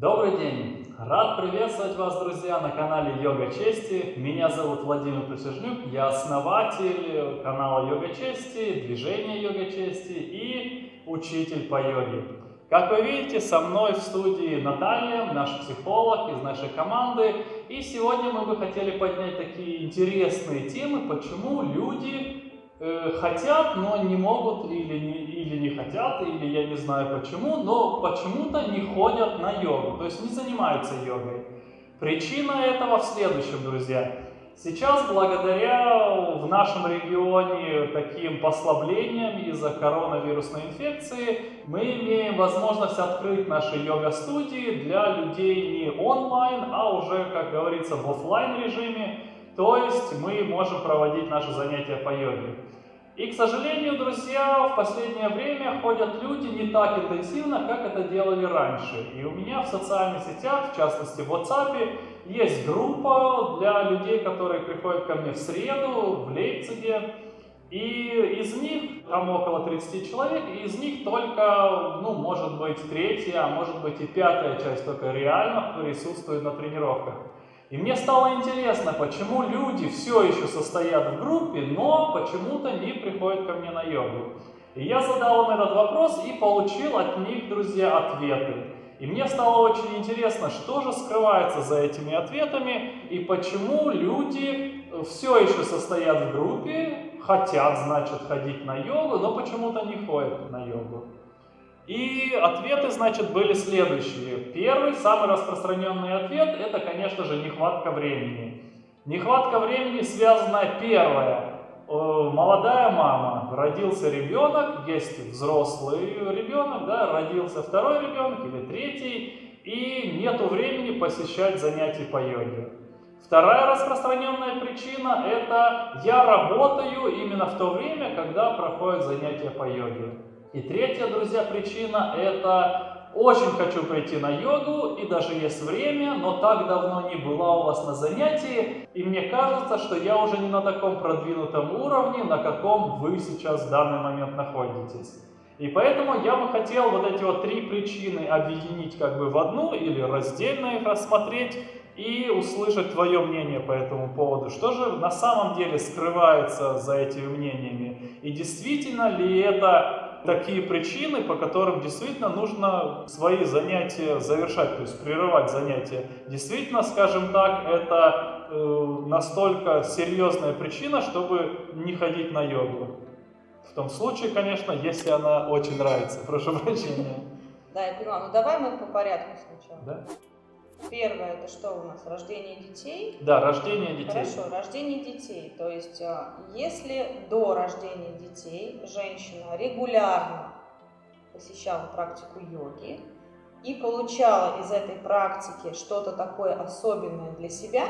Добрый день! Рад приветствовать вас, друзья, на канале Йога Чести. Меня зовут Владимир Присяжнюк, я основатель канала Йога Чести, движения Йога Чести и учитель по йоге. Как вы видите, со мной в студии Наталья, наш психолог из нашей команды. И сегодня мы бы хотели поднять такие интересные темы, почему люди э, хотят, но не могут или не, или не хотят, или я не знаю почему, но почему-то не ходят на йогу, то есть не занимаются йогой. Причина этого в следующем, друзья. Сейчас, благодаря в нашем регионе таким послаблениям из-за коронавирусной инфекции, мы имеем возможность открыть наши йога-студии для людей не онлайн, а уже, как говорится, в офлайн режиме. То есть мы можем проводить наши занятия по йоге. И, к сожалению, друзья, в последнее время ходят люди не так интенсивно, как это делали раньше. И у меня в социальных сетях, в частности в WhatsApp, есть группа для людей, которые приходят ко мне в среду в Лейпциге. И из них, там около 30 человек, и из них только, ну, может быть, третья, а может быть и пятая часть только реально присутствует на тренировках. И мне стало интересно, почему люди все еще состоят в группе, но почему-то не приходят ко мне на йогу. И я задал им этот вопрос и получил от них, друзья, ответы. И мне стало очень интересно, что же скрывается за этими ответами и почему люди все еще состоят в группе, хотят, значит, ходить на йогу, но почему-то не ходят на йогу. И ответы, значит, были следующие. Первый, самый распространенный ответ, это, конечно же, нехватка времени. Нехватка времени связана, первое, э, молодая мама, родился ребенок, есть взрослый ребенок, да, родился второй ребенок или третий, и нету времени посещать занятия по йоге. Вторая распространенная причина – это я работаю именно в то время, когда проходят занятия по йоге. И третья, друзья, причина – это очень хочу прийти на йогу, и даже есть время, но так давно не была у вас на занятии, и мне кажется, что я уже не на таком продвинутом уровне, на каком вы сейчас в данный момент находитесь. И поэтому я бы хотел вот эти вот три причины объединить как бы в одну или раздельно их рассмотреть и услышать твое мнение по этому поводу. Что же на самом деле скрывается за этими мнениями? И действительно ли это такие причины, по которым действительно нужно свои занятия завершать, то есть прерывать занятия. Действительно, скажем так, это э, настолько серьезная причина, чтобы не ходить на йогу. В том случае, конечно, если она очень нравится. Прошу прощения. Да, я понимаю. Ну давай мы по порядку сначала. Да? Первое, это что у нас? Рождение детей? Да, рождение детей. Хорошо, рождение детей. То есть, а, если до рождения детей женщина регулярно посещала практику йоги и получала из этой практики что-то такое особенное для себя,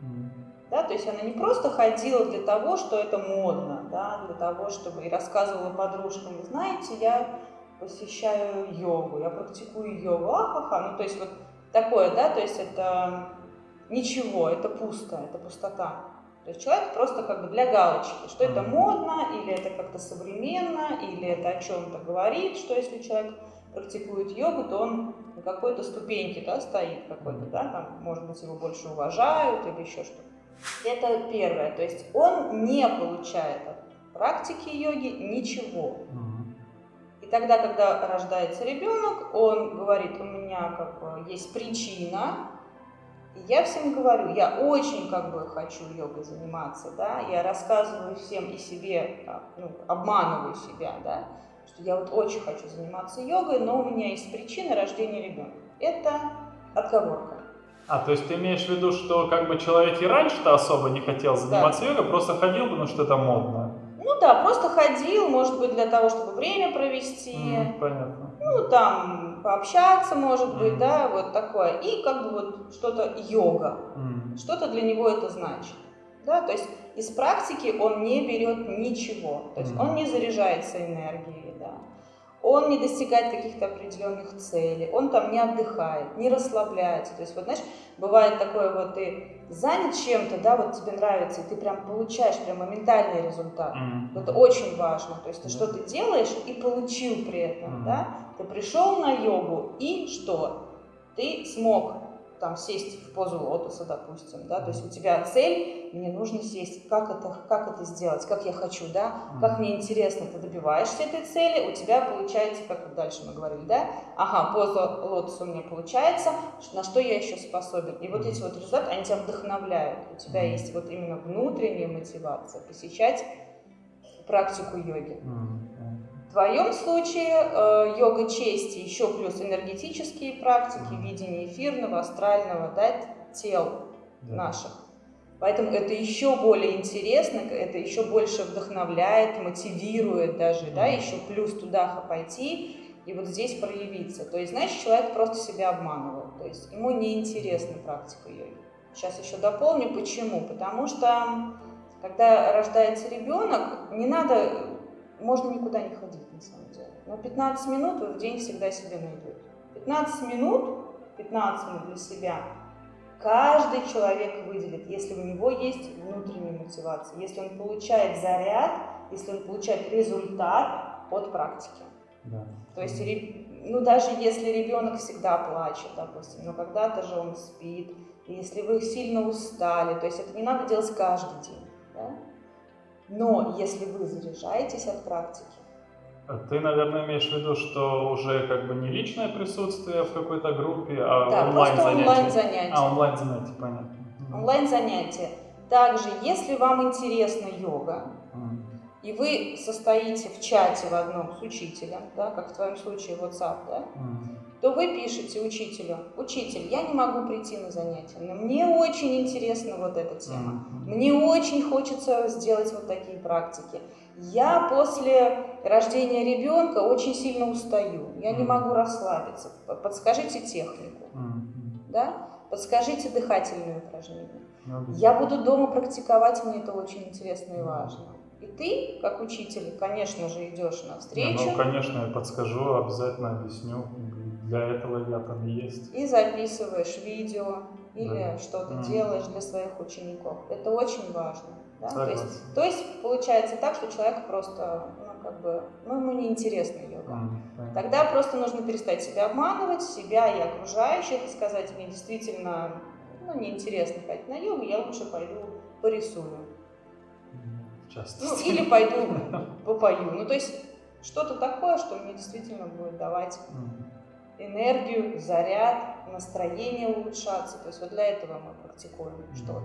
mm. да, то есть она не просто ходила для того, что это модно, да, для того, чтобы и рассказывала подружкам, знаете, я посещаю йогу, я практикую йогу, ахаха, ну то есть вот такое, да, то есть это ничего, это пусто, это пустота. То есть человек просто как бы для галочки, что это модно, или это как-то современно, или это о чем-то говорит, что если человек практикует йогу, то он на какой-то ступеньке да, стоит какой-то, да, там, может быть, его больше уважают или еще что-то. Это первое, то есть он не получает от практики йоги ничего. И тогда, когда рождается ребенок, он говорит, у меня как бы есть причина, и я всем говорю, я очень как бы хочу йогой заниматься, да, я рассказываю всем и себе, ну, обманываю себя, да, что я вот очень хочу заниматься йогой, но у меня есть причина рождения ребенка. Это отговорка. А, то есть ты имеешь в виду, что как бы человек и раньше-то особо не хотел заниматься да. йогой, просто ходил, потому что это модно. Да, просто ходил, может быть, для того, чтобы время провести. Mm, понятно. Ну, там, пообщаться, может mm. быть, да, вот такое. И как бы вот что-то йога. Mm. Что-то для него это значит. Да, то есть из практики он не берет ничего. То есть mm. он не заряжается энергией, он не достигает каких-то определенных целей, он там не отдыхает, не расслабляется. То есть, вот знаешь, бывает такое вот, ты занят чем-то, да, вот тебе нравится, и ты прям получаешь прям моментальный результат. Mm-hmm. Это очень важно. То есть ты mm-hmm. что-то делаешь и получил при этом, mm-hmm. да. Ты пришел на йогу и что? ты смог там сесть в позу лотоса, допустим, да, то есть у тебя цель, мне нужно сесть, как это, как это сделать, как я хочу, да, как мне интересно, ты добиваешься этой цели, у тебя получается, как дальше мы говорили, да, ага, поза лотоса у меня получается, на что я еще способен, и вот эти вот результаты, они тебя вдохновляют, у тебя есть вот именно внутренняя мотивация посещать практику йоги. В твоем случае э, йога чести, еще плюс энергетические практики, видение эфирного, астрального да, тел да. наших. Поэтому это еще более интересно, это еще больше вдохновляет, мотивирует даже, да, еще плюс туда пойти и вот здесь проявиться. То есть, значит, человек просто себя обманывает, то есть ему неинтересна практика йоги. Сейчас еще дополню, почему. Потому что, когда рождается ребенок, не надо можно никуда не ходить. Но 15 минут вы в день всегда себе найдете. 15 минут, 15 минут для себя каждый человек выделит, если у него есть внутренняя мотивация, если он получает заряд, если он получает результат от практики. Да. То есть, ну даже если ребенок всегда плачет, допустим, но когда-то же он спит, если вы сильно устали, то есть это не надо делать каждый день. Да? Но если вы заряжаетесь от практики, ты, наверное, имеешь в виду, что уже как бы не личное присутствие в какой-то группе, а да, онлайн занятия. онлайн занятия. А, онлайн занятия, понятно. Онлайн занятия. Также, если вам интересна йога, mm. и вы состоите в чате в одном с учителем, да, как в твоем случае WhatsApp, да, mm то вы пишете учителю, учитель, я не могу прийти на занятия, но мне очень интересна вот эта тема, мне очень хочется сделать вот такие практики. Я после рождения ребенка очень сильно устаю, я не могу расслабиться, подскажите технику, да? подскажите дыхательные упражнения. Я буду дома практиковать, мне это очень интересно и важно. И ты, как учитель, конечно же, идешь навстречу. ну, конечно, я подскажу, обязательно объясню для этого я там есть. И записываешь видео или да. что-то mm. делаешь для своих учеников. Это очень важно. Да? То, есть, то есть получается так, что человек просто, ну, как бы, ну, ему неинтересна йога. Mm. Тогда просто нужно перестать себя обманывать, себя и окружающих, и сказать, мне действительно ну, неинтересно ходить на йогу, я лучше пойду порисую. Часто. Ну, или пойду попою. Ну, то есть что-то такое, что мне действительно будет давать mm энергию, заряд, настроение улучшаться. То есть вот для этого мы практикуем что-то.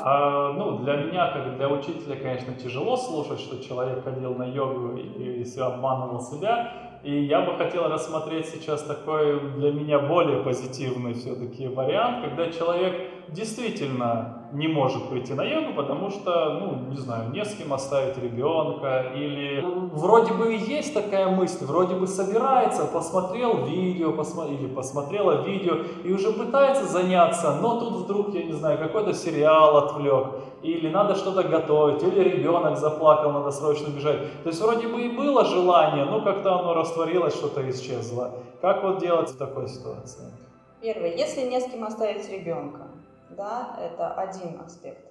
А, ну, для меня, как для учителя, конечно, тяжело слушать, что человек ходил на йогу и, и обманывал себя. И я бы хотел рассмотреть сейчас такой для меня более позитивный все-таки вариант, когда человек действительно не может прийти на йогу, потому что, ну, не знаю, не с кем оставить ребенка, или вроде бы есть такая мысль, вроде бы собирается, посмотрел видео, посмо... или посмотрела видео, и уже пытается заняться, но тут вдруг, я не знаю, какой-то сериал отвлек, или надо что-то готовить, или ребенок заплакал, надо срочно бежать. То есть вроде бы и было желание, но как-то оно растворилось, что-то исчезло. Как вот делать в такой ситуации? Первое, если не с кем оставить ребенка, да, это один аспект.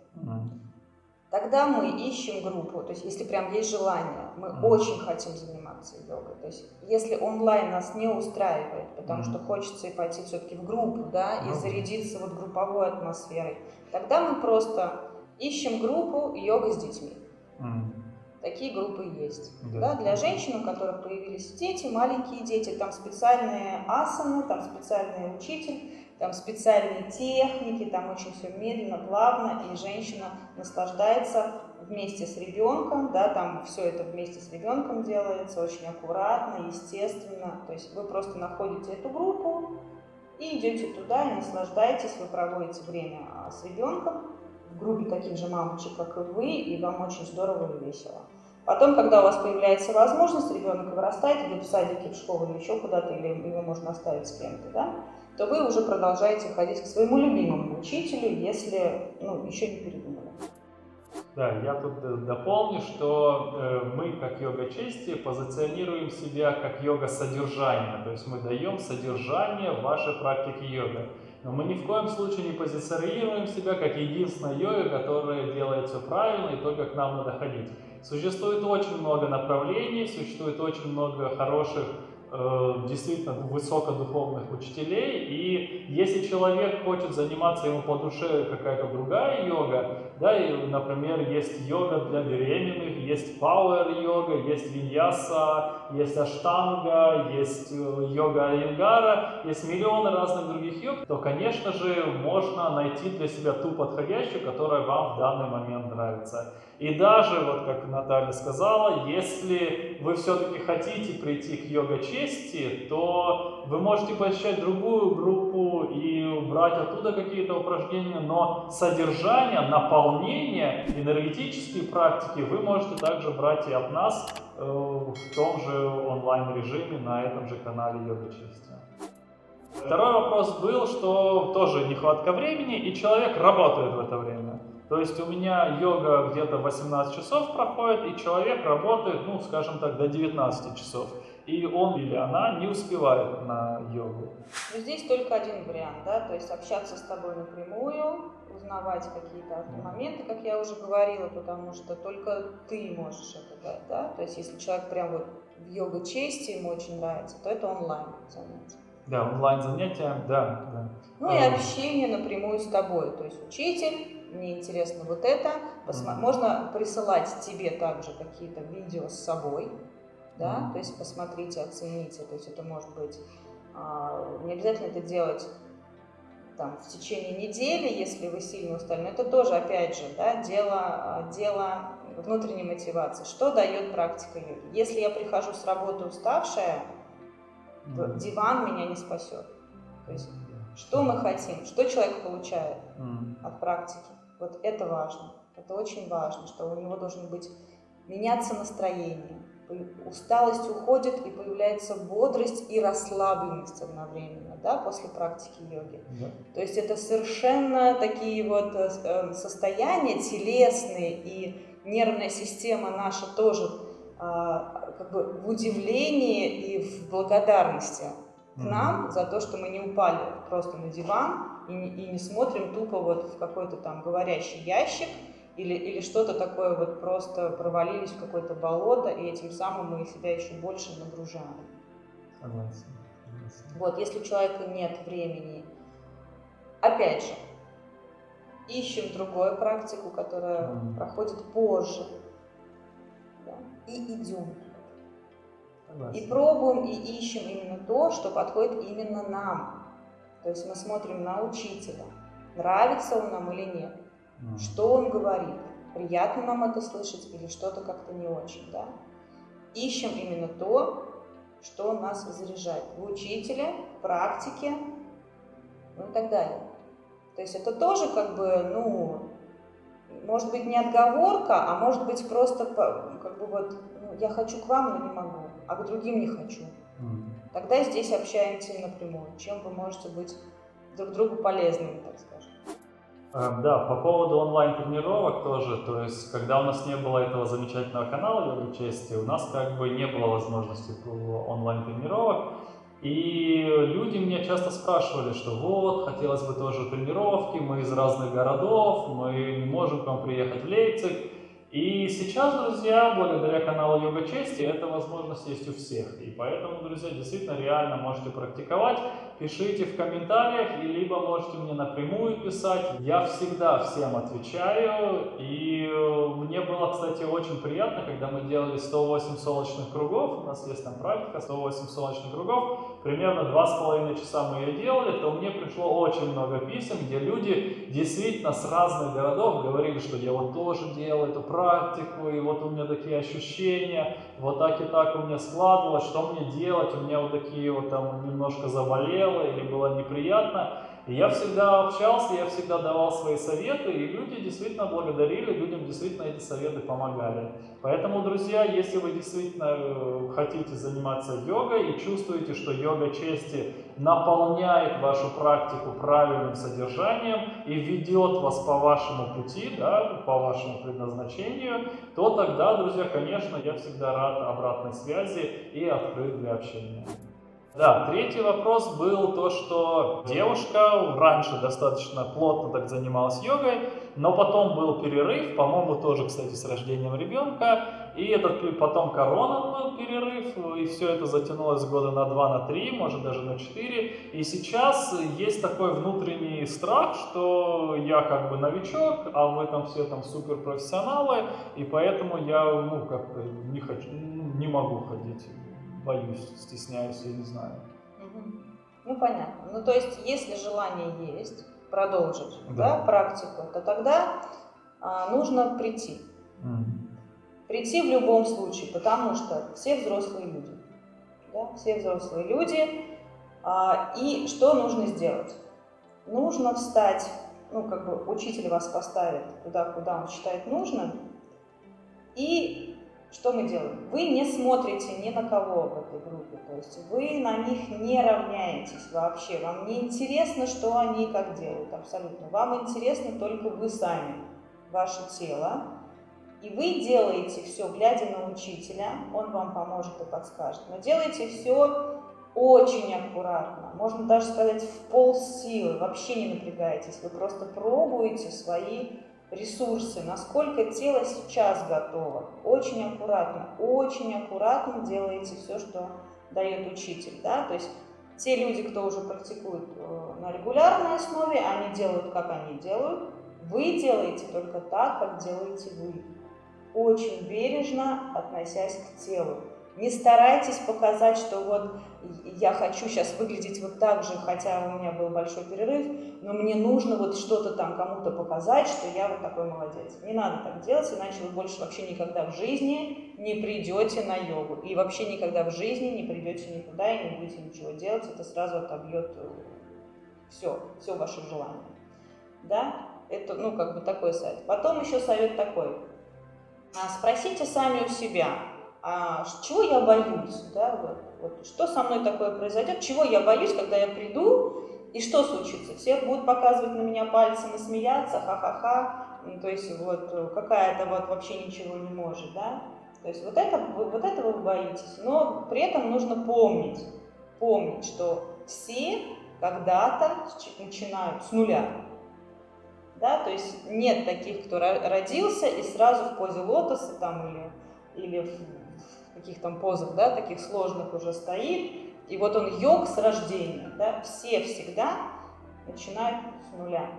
Тогда мы ищем группу, то есть если прям есть желание, мы mm. очень хотим заниматься йогой. То есть если онлайн нас не устраивает, потому mm. что хочется и пойти все-таки в группу, да, mm. и зарядиться вот групповой атмосферой, тогда мы просто ищем группу йога с детьми. Mm. Такие группы есть. Да. Да, для женщин, у которых появились дети, маленькие дети, там специальные асаны, там специальный учитель, там специальные техники, там очень все медленно, плавно, и женщина наслаждается вместе с ребенком, да, там все это вместе с ребенком делается, очень аккуратно, естественно, то есть вы просто находите эту группу и идете туда и наслаждаетесь, вы проводите время а, с ребенком в группе таких же мамочек, как и вы, и вам очень здорово и весело. Потом, когда у вас появляется возможность, ребенок вырастает, идет в садике, в школу или еще куда-то, или его можно оставить с кем-то, да, то вы уже продолжаете ходить к своему любимому учителю, если ну, еще не передумали. Да, я тут э, дополню, что э, мы, как йога чести, позиционируем себя как йога содержания, то есть мы даем содержание вашей практике йога. Но мы ни в коем случае не позиционируем себя как единственная йога, которая делает все правильно и только к нам надо ходить. Существует очень много направлений, существует очень много хороших действительно высокодуховных учителей. И если человек хочет заниматься, ему по душе какая-то другая йога, да, и, например, есть йога для беременных, есть пауэр-йога, есть виньяса, есть аштанга, есть э, йога айнгара, есть миллионы разных других йог, то, конечно же, можно найти для себя ту подходящую, которая вам в данный момент нравится. И даже, вот как Наталья сказала, если вы все-таки хотите прийти к йога-чести, то вы можете посещать другую группу и брать оттуда какие-то упражнения, но содержание, наполнение, энергетические практики вы можете также брать и от нас э, в том же онлайн-режиме на этом же канале йога-чести. Второй вопрос был, что тоже нехватка времени, и человек работает в это время. То есть у меня йога где-то 18 часов проходит, и человек работает, ну, скажем так, до 19 часов. И он или она не успевает на йогу. Но здесь только один вариант, да, то есть общаться с тобой напрямую, узнавать какие-то моменты, как я уже говорила, потому что только ты можешь это дать, да, то есть если человек прям вот в йога чести ему очень нравится, то это онлайн занятие. Да, онлайн занятия, да, да. Ну и общение напрямую с тобой, то есть учитель, мне интересно вот это. Посма- mm-hmm. Можно присылать тебе также какие-то видео с собой, да, mm-hmm. то есть посмотрите, оцените, то есть это может быть, а, не обязательно это делать там в течение недели, если вы сильно устали, но это тоже, опять же, да, дело, а, дело внутренней мотивации. Что дает практика йоги? Если я прихожу с работы уставшая, mm-hmm. диван меня не спасет. То есть, что мы хотим, что человек получает mm-hmm. от практики? Вот это важно. Это очень важно, что у него должен быть меняться настроение. Усталость уходит и появляется бодрость и расслабленность одновременно, да, после практики йоги. Да. То есть это совершенно такие вот э, э, состояния телесные и нервная система наша тоже а, как бы в удивлении и в благодарности к нам за то, что мы не упали просто на диван и не, и смотрим тупо вот в какой-то там говорящий ящик или, или что-то такое вот просто провалились в какое-то болото, и этим самым мы себя еще больше нагружаем. Согласен. Вот, если у человека нет времени, опять же, ищем другую практику, которая mm. проходит позже, да, и идем. Согласен. И пробуем, и ищем именно то, что подходит именно нам. То есть мы смотрим на учителя, нравится он нам или нет, mm. что он говорит, приятно нам это слышать или что-то как-то не очень, да. Ищем именно то, что нас заряжает в учителе, в практике, ну и так далее. То есть это тоже как бы, ну, может быть не отговорка, а может быть просто как бы вот, ну, я хочу к вам, но не могу, а к другим не хочу. Mm. Тогда здесь общаемся напрямую, чем вы можете быть друг другу полезными, так скажем. А, да, по поводу онлайн-тренировок тоже, то есть, когда у нас не было этого замечательного канала Йога Чести, у нас как бы не было возможности онлайн-тренировок, и люди меня часто спрашивали, что вот, хотелось бы тоже тренировки, мы из разных городов, мы не можем к вам приехать в Лейпциг, и сейчас, друзья, благодаря каналу Йога Чести, эта возможность есть у всех. И поэтому, друзья, действительно реально можете практиковать. Пишите в комментариях, и либо можете мне напрямую писать. Я всегда всем отвечаю. И э, мне было, кстати, очень приятно, когда мы делали 108 солнечных кругов. У нас есть там практика 108 солнечных кругов. Примерно 2,5 часа мы ее делали, то мне пришло очень много писем, где люди действительно с разных городов говорили, что я вот тоже делал эту практику и вот у меня такие ощущения, вот так и так у меня складывалось, что мне делать, у меня вот такие вот там немножко заболело или было неприятно. И я всегда общался, я всегда давал свои советы, и люди действительно благодарили, людям действительно эти советы помогали. Поэтому, друзья, если вы действительно э, хотите заниматься йогой и чувствуете, что йога чести наполняет вашу практику правильным содержанием и ведет вас по вашему пути, да, по вашему предназначению, то тогда, друзья, конечно, я всегда рад обратной связи и открыт для общения. Да, третий вопрос был то, что девушка раньше достаточно плотно так занималась йогой, но потом был перерыв, по-моему, тоже, кстати, с рождением ребенка, И этот потом корона был перерыв, и все это затянулось года на два, на три, может даже на четыре. И сейчас есть такой внутренний страх, что я как бы новичок, а вы там все там суперпрофессионалы, и поэтому я ну как-то не хочу, не могу ходить, боюсь, стесняюсь, я не знаю. Ну понятно. Ну то есть, если желание есть продолжить да. Да, практику, то тогда а, нужно прийти. Mm. Прийти в любом случае, потому что все взрослые люди. Да, все взрослые люди. А, и что нужно сделать? Нужно встать, ну, как бы учитель вас поставит туда, куда он считает нужным, и что мы делаем? Вы не смотрите ни на кого в этой группе, то есть вы на них не равняетесь вообще, вам не интересно, что они и как делают, абсолютно. Вам интересно только вы сами, ваше тело, и вы делаете все, глядя на учителя, он вам поможет и подскажет. Но делайте все очень аккуратно, можно даже сказать в пол силы, вообще не напрягайтесь. Вы просто пробуете свои ресурсы, насколько тело сейчас готово. Очень аккуратно, очень аккуратно делаете все, что дает учитель. Да? То есть те люди, кто уже практикует э, на регулярной основе, они делают, как они делают. Вы делаете только так, как делаете вы очень бережно относясь к телу. Не старайтесь показать, что вот я хочу сейчас выглядеть вот так же, хотя у меня был большой перерыв, но мне нужно вот что-то там кому-то показать, что я вот такой молодец. Не надо так делать, иначе вы больше вообще никогда в жизни не придете на йогу. И вообще никогда в жизни не придете никуда и не будете ничего делать. Это сразу отобьет все, все ваше желание. Да? Это, ну, как бы такой совет. Потом еще совет такой. А, спросите сами у себя, а чего я боюсь, да, вот, вот, что со мной такое произойдет, чего я боюсь, когда я приду, и что случится? Все будут показывать на меня пальцем и смеяться, ха-ха-ха, ну, то есть вот какая-то вот вообще ничего не может, да, то есть вот, это, вот этого вы боитесь, но при этом нужно помнить, помнить, что все когда-то начинают с нуля, да, то есть нет таких, кто родился и сразу в позе лотоса там или, или в каких там позах, да, таких сложных уже стоит, и вот он йог с рождения, да, все всегда начинают с нуля,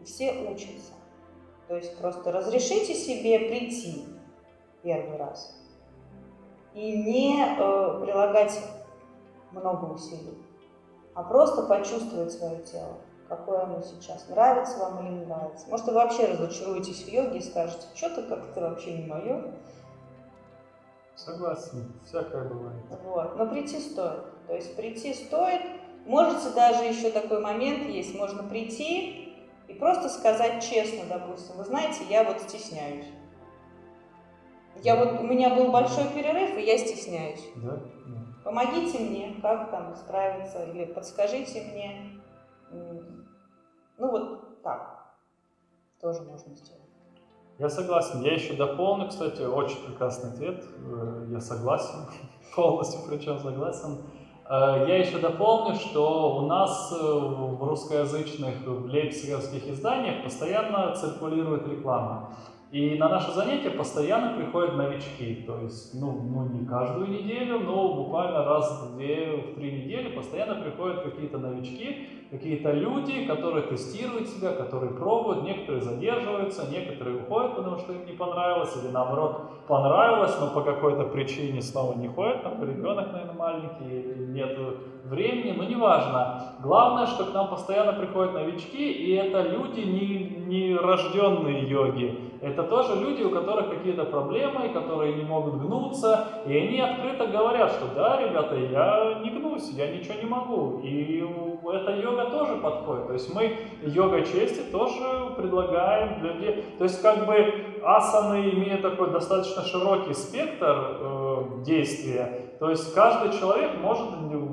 и все учатся. То есть просто разрешите себе прийти первый раз и не э, прилагать много усилий, а просто почувствовать свое тело какое оно сейчас, нравится вам или не нравится. Может, вы вообще разочаруетесь в йоге и скажете, что-то как-то вообще не мое. Согласен, всякое бывает. Вот, но прийти стоит. То есть прийти стоит. Можете даже еще такой момент есть, можно прийти и просто сказать честно, допустим, вы знаете, я вот стесняюсь. Я вот, у меня был большой перерыв, и я стесняюсь. Да? Помогите мне, как там справиться, или подскажите мне, ну вот так тоже можно сделать. Я согласен. Я еще дополню, кстати, очень прекрасный ответ. Э, я согласен, полностью причем согласен. Э, я еще дополню, что у нас э, в русскоязычных, в лейпцигских изданиях постоянно циркулирует реклама. И на наши занятия постоянно приходят новички, то есть, ну, ну не каждую неделю, но буквально раз в две, в три недели постоянно приходят какие-то новички, какие-то люди, которые тестируют себя, которые пробуют, некоторые задерживаются, некоторые уходят, потому что им не понравилось, или наоборот понравилось, но по какой-то причине снова не ходят, там ребенок, наверное, маленький, или нет времени, но неважно. Главное, что к нам постоянно приходят новички, и это люди не, не рожденные йоги, это тоже люди, у которых какие-то проблемы, которые не могут гнуться, и они открыто говорят, что да, ребята, я не гнусь, я ничего не могу. И эта йога тоже подходит. То есть мы йога чести тоже предлагаем для людей. То есть как бы асаны имеют такой достаточно широкий спектр действия. То есть каждый человек может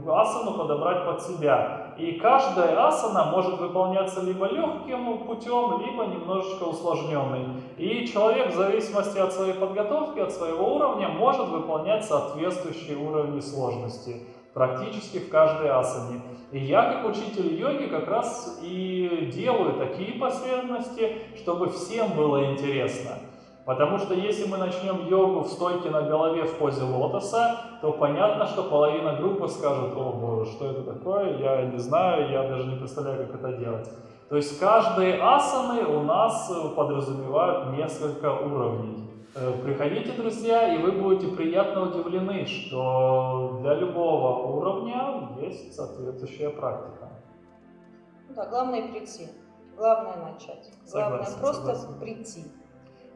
асану подобрать под себя. И каждая асана может выполняться либо легким путем, либо немножечко усложненный. И человек в зависимости от своей подготовки, от своего уровня, может выполнять соответствующие уровни сложности практически в каждой асане. И я, как учитель йоги, как раз и делаю такие последовательности, чтобы всем было интересно. Потому что если мы начнем йогу в стойке на голове в позе лотоса, то понятно, что половина группы скажет, о боже, что это такое, я не знаю, я даже не представляю, как это делать. То есть каждые асаны у нас подразумевают несколько уровней. Э, приходите, друзья, и вы будете приятно удивлены, что для любого уровня есть соответствующая практика. Да, главное прийти. Главное начать. Главное согласен, просто согласен. прийти.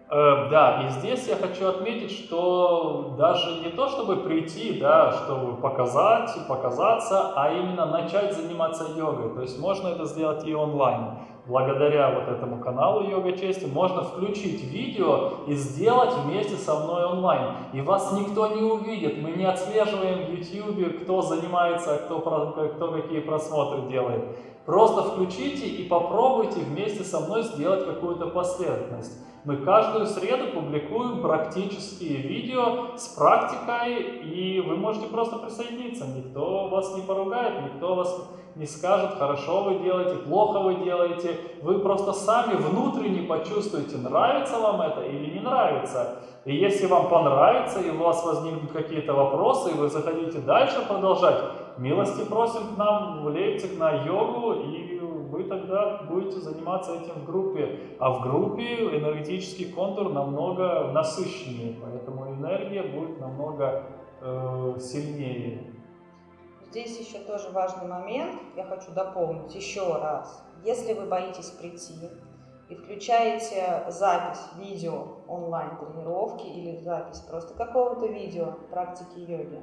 Э, да, и здесь я хочу отметить, что даже не то, чтобы прийти, да, чтобы показать, показаться, а именно начать заниматься йогой. То есть можно это сделать и онлайн. Благодаря вот этому каналу Йога Чести можно включить видео и сделать вместе со мной онлайн. И вас никто не увидит. Мы не отслеживаем в YouTube, кто занимается, кто, кто какие просмотры делает. Просто включите и попробуйте вместе со мной сделать какую-то последовательность. Мы каждую среду публикуем практические видео с практикой, и вы можете просто присоединиться. Никто вас не поругает, никто вас не скажет, хорошо вы делаете, плохо вы делаете. Вы просто сами внутренне почувствуете, нравится вам это или не нравится. И если вам понравится, и у вас возникнут какие-то вопросы, и вы захотите дальше продолжать, милости просим к нам в Лейпциг на йогу, и вы тогда будете заниматься этим в группе. А в группе энергетический контур намного насыщеннее, поэтому энергия будет намного э, сильнее. Здесь еще тоже важный момент, я хочу дополнить еще раз. Если вы боитесь прийти и включаете запись видео онлайн-тренировки или запись просто какого-то видео практики йоги,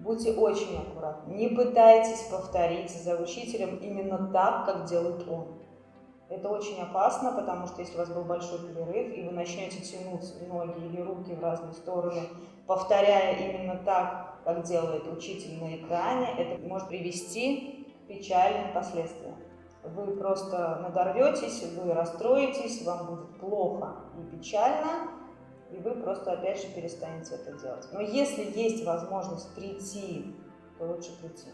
Будьте очень аккуратны. Не пытайтесь повторить за учителем именно так, как делает он. Это очень опасно, потому что если у вас был большой перерыв, и вы начнете тянуть ноги или руки в разные стороны, повторяя именно так, как делает учитель на экране, это может привести к печальным последствиям. Вы просто надорветесь, вы расстроитесь, вам будет плохо и печально, и вы просто опять же перестанете это делать. Но если есть возможность прийти, то лучше прийти.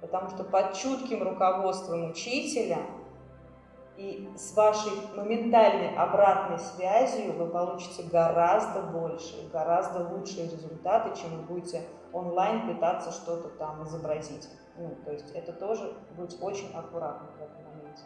Потому что под чутким руководством учителя и с вашей моментальной обратной связью вы получите гораздо больше, гораздо лучшие результаты, чем вы будете онлайн пытаться что-то там изобразить. Ну, то есть это тоже быть очень аккуратным в этом моменте.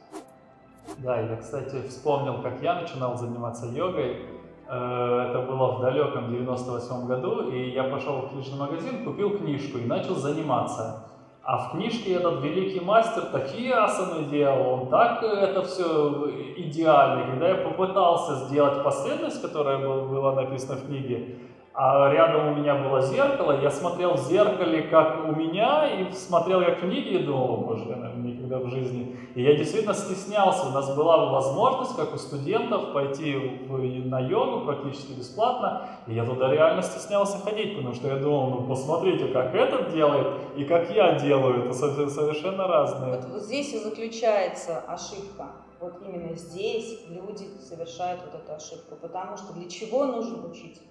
Да, я, кстати, вспомнил, как я начинал заниматься йогой. Э, это было в далеком 98 году, и я пошел в книжный магазин, купил книжку и начал заниматься. А в книжке этот великий мастер такие асаны делал, он так это все идеально. Когда я попытался сделать последовательность, которая была написана в книге, а рядом у меня было зеркало, я смотрел в зеркале, как у меня, и смотрел как книги, и думал, боже, я, наверное, никогда в жизни. И я действительно стеснялся, у нас была возможность, как у студентов, пойти в, на йогу практически бесплатно, и я туда реально стеснялся ходить, потому что я думал, ну посмотрите, как этот делает, и как я делаю, это совершенно разные. Вот, вот здесь и заключается ошибка. Вот именно здесь люди совершают вот эту ошибку, потому что для чего нужен учитель?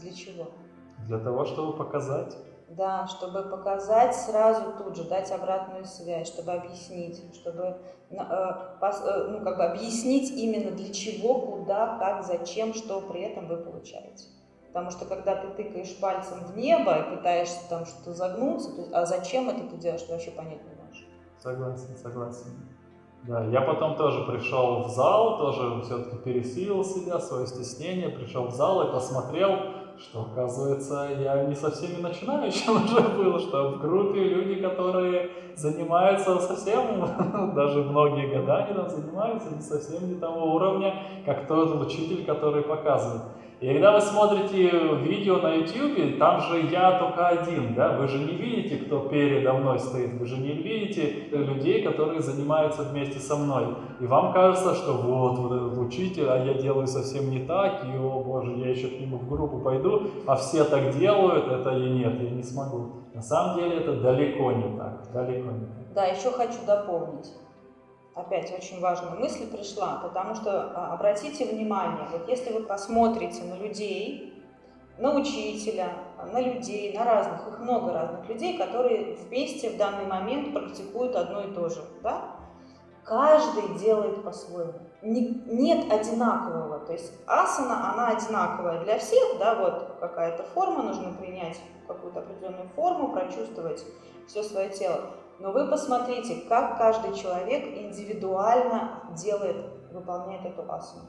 Для чего? Для того, чтобы показать. Да, чтобы показать сразу тут же, дать обратную связь, чтобы объяснить, чтобы э, э, ну, как бы объяснить именно для чего, куда, как, зачем, что при этом вы получаете. Потому что когда ты тыкаешь пальцем в небо и пытаешься там что-то загнуться, то, а зачем это ты делаешь, ты вообще понять не можешь. Согласен, согласен. Да, я потом тоже пришел в зал, тоже все-таки пересилил себя, свое стеснение, пришел в зал и посмотрел, что, оказывается, я не со всеми начинающим уже был, что в группе люди, которые занимаются совсем, даже многие года они там занимаются, не совсем не того уровня, как тот учитель, который показывает. И когда вы смотрите видео на YouTube, там же я только один, да, вы же не видите, кто передо мной стоит, вы же не видите людей, которые занимаются вместе со мной. И вам кажется, что вот, вот учитель, а я делаю совсем не так, и, о боже, я еще к нему в группу пойду, а все так делают, это и нет, я не смогу. На самом деле это далеко не так, далеко не так. Да, еще хочу дополнить опять очень важная мысль пришла, потому что а, обратите внимание, вот если вы посмотрите на людей, на учителя, на людей, на разных, их много разных людей, которые вместе в данный момент практикуют одно и то же, да? каждый делает по-своему. Не, нет одинакового, то есть асана, она одинаковая для всех, да, вот какая-то форма, нужно принять какую-то определенную форму, прочувствовать все свое тело. Но вы посмотрите, как каждый человек индивидуально делает, выполняет эту асану.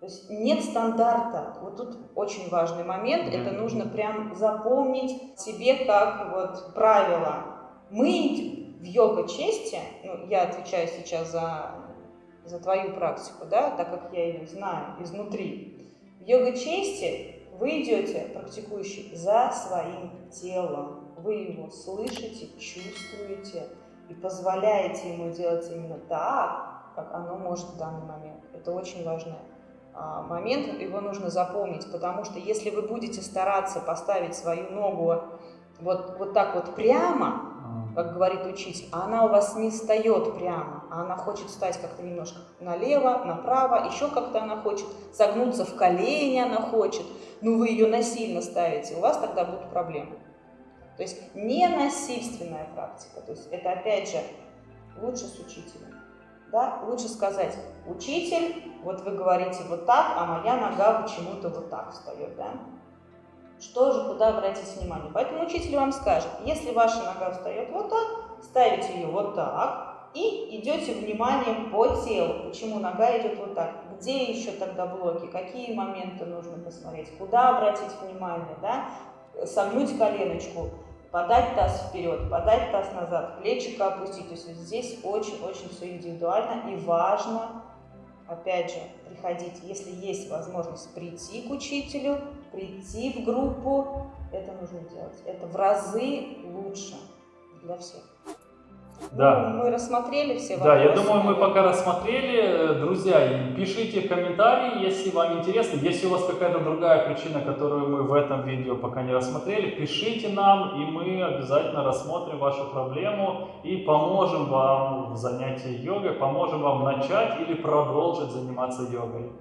То есть нет стандарта. Вот тут очень важный момент. Это нужно прям запомнить себе как вот правило. Мы в йога-чести, ну, я отвечаю сейчас за, за твою практику, да, так как я ее знаю изнутри. В йога-чести вы идете, практикующий, за своим телом. Вы его слышите, чувствуете и позволяете ему делать именно так, как оно может в данный момент. Это очень важный а, момент, его нужно запомнить, потому что если вы будете стараться поставить свою ногу вот, вот так вот прямо, как говорит учитель, а она у вас не встает прямо, а она хочет встать как-то немножко налево, направо, еще как-то она хочет согнуться в колени, она хочет, ну вы ее насильно ставите, у вас тогда будут проблемы. То есть не насильственная практика, то есть это опять же лучше с учителем. Да? Лучше сказать, учитель, вот вы говорите вот так, а моя нога почему-то вот так встает. Да? Что же, куда обратить внимание? Поэтому учитель вам скажет, если ваша нога встает вот так, ставите ее вот так и идете вниманием по телу. Почему нога идет вот так? Где еще тогда блоки? Какие моменты нужно посмотреть? Куда обратить внимание? Да? Согнуть коленочку, подать таз вперед, подать таз назад, плечико опустить. То есть здесь очень-очень все индивидуально и важно, опять же, приходить, если есть возможность прийти к учителю, прийти в группу, это нужно делать. Это в разы лучше для всех. Да. Ну, мы рассмотрели все вопросы. Да, я думаю, мы пока рассмотрели. Друзья, пишите комментарии, если вам интересно. Если у вас какая-то другая причина, которую мы в этом видео пока не рассмотрели, пишите нам, и мы обязательно рассмотрим вашу проблему и поможем вам в занятии йогой, поможем вам начать или продолжить заниматься йогой.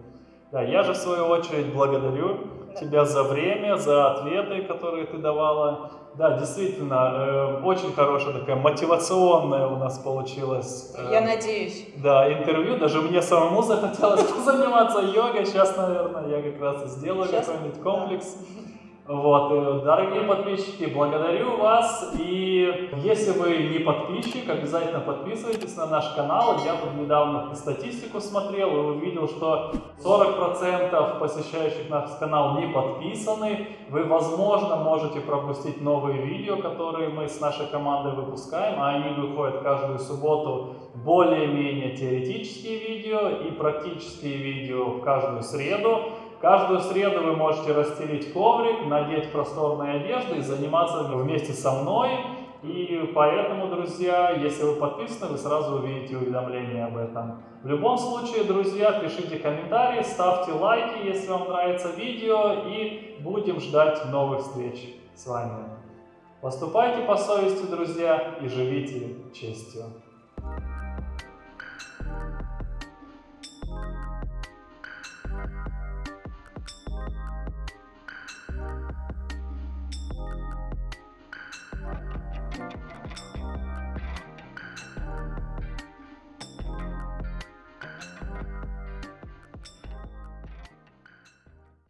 Да, я же в свою очередь благодарю да. Тебя за время, за ответы, которые ты давала. Да, действительно, э, очень хорошая такая мотивационная у нас получилась. Э, Я надеюсь. Да, интервью. Даже мне самому захотелось заниматься йогой. Сейчас, наверное, я как раз и сделаю какой-нибудь комплекс. Да. Вот, э, дорогие подписчики, благодарю вас. И если вы не подписчик, обязательно подписывайтесь на наш канал. Я тут недавно статистику смотрел и увидел, что 40% посещающих наш канал не подписаны. Вы, возможно, можете пропустить новые видео, которые мы с нашей командой выпускаем, а они выходят каждую субботу более-менее теоретические видео и практические видео в каждую среду. Каждую среду вы можете расстелить коврик, надеть просторные одежды и заниматься вместе со мной. И поэтому, друзья, если вы подписаны, вы сразу увидите уведомления об этом. В любом случае, друзья, пишите комментарии, ставьте лайки, если вам нравится видео, и будем ждать новых встреч с вами. Поступайте по совести, друзья, и живите честью.